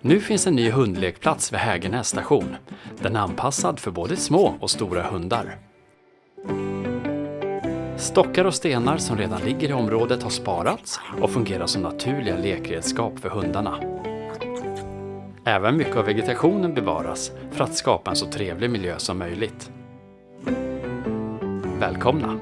Nu finns en ny hundlekplats vid Hägernäs station. Den är anpassad för både små och stora hundar. Stockar och stenar som redan ligger i området har sparats och fungerar som naturliga lekredskap för hundarna. Även mycket av vegetationen bevaras för att skapa en så trevlig miljö som möjligt. Välkomna!